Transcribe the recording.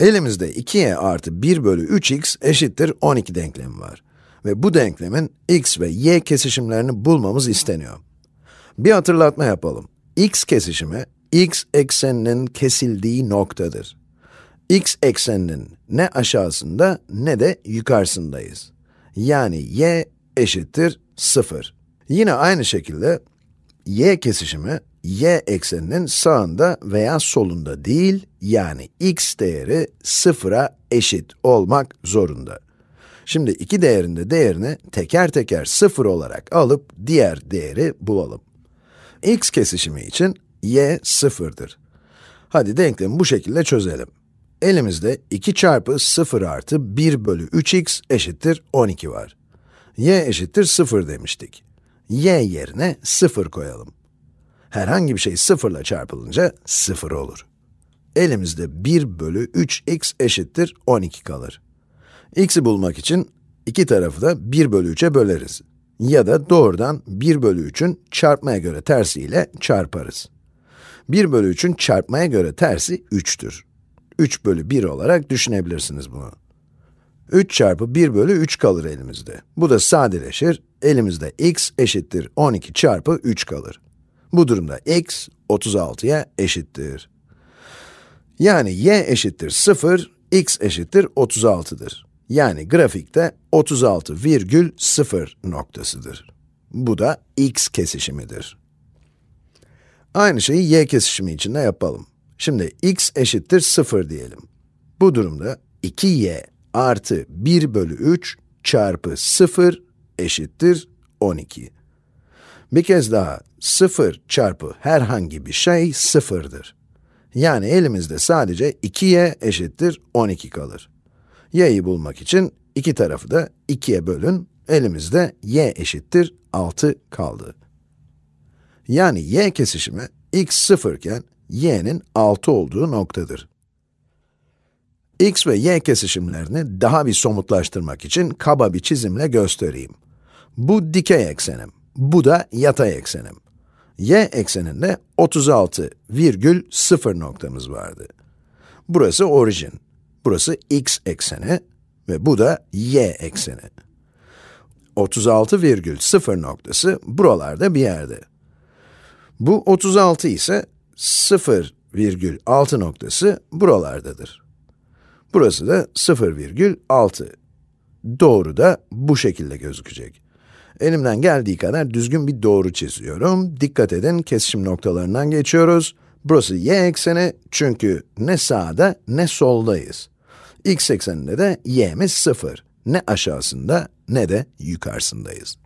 Elimizde 2y artı 1 bölü 3x eşittir 12 denklemi var. Ve bu denklemin x ve y kesişimlerini bulmamız isteniyor. Bir hatırlatma yapalım. x kesişimi, x ekseninin kesildiği noktadır. x ekseninin ne aşağısında ne de yukarısındayız. Yani y eşittir 0. Yine aynı şekilde y kesişimi, y ekseninin sağında veya solunda değil, yani x değeri sıfıra eşit olmak zorunda. Şimdi iki değerinde değerini teker teker sıfır olarak alıp diğer değeri bulalım. x kesişimi için y sıfırdır. Hadi denklemi bu şekilde çözelim. Elimizde 2 çarpı 0 artı 1 bölü 3x eşittir 12 var. y eşittir 0 demiştik. y yerine 0 koyalım. Herhangi bir şey 0 ile çarpılınca 0 olur. Elimizde 1 bölü 3x eşittir 12 kalır. x'i bulmak için iki tarafı da 1 bölü 3'e böleriz. Ya da doğrudan 1 bölü 3'ün çarpmaya göre tersiyle çarparız. 1 bölü 3'ün çarpmaya göre tersi 3'tür. 3 bölü 1 olarak düşünebilirsiniz bunu. 3 çarpı 1 bölü 3 kalır elimizde. Bu da sadeleşir, elimizde x eşittir 12 çarpı 3 kalır. Bu durumda x 36'ya eşittir. Yani y eşittir 0, x eşittir 36'dır. Yani grafikte 36 virgül 0 noktasıdır. Bu da x kesişimidir. Aynı şeyi y kesişimi için de yapalım. Şimdi x eşittir 0 diyelim. Bu durumda 2y artı 1 bölü 3 çarpı 0 eşittir 12. Bir kez daha 0 çarpı herhangi bir şey 0'dır. Yani elimizde sadece 2y eşittir 12 kalır. y'yi bulmak için iki tarafı da 2'ye bölün, elimizde y eşittir 6 kaldı. Yani y kesişimi x 0 iken y'nin 6 olduğu noktadır. x ve y kesişimlerini daha bir somutlaştırmak için kaba bir çizimle göstereyim. Bu dikey eksenim, bu da yatay eksenim. y ekseninde 36 virgül 0 noktamız vardı. Burası orijin, burası x ekseni ve bu da y ekseni. 36 virgül 0 noktası buralarda bir yerde. Bu 36 ise 0,6 noktası buralardadır. Burası da 0,6. Doğru da bu şekilde gözükecek. Elimden geldiği kadar düzgün bir doğru çiziyorum. Dikkat edin, kesişim noktalarından geçiyoruz. Burası y ekseni çünkü ne sağda ne soldayız. x ekseninde de y'miz 0. Ne aşağısında ne de yukarısındayız.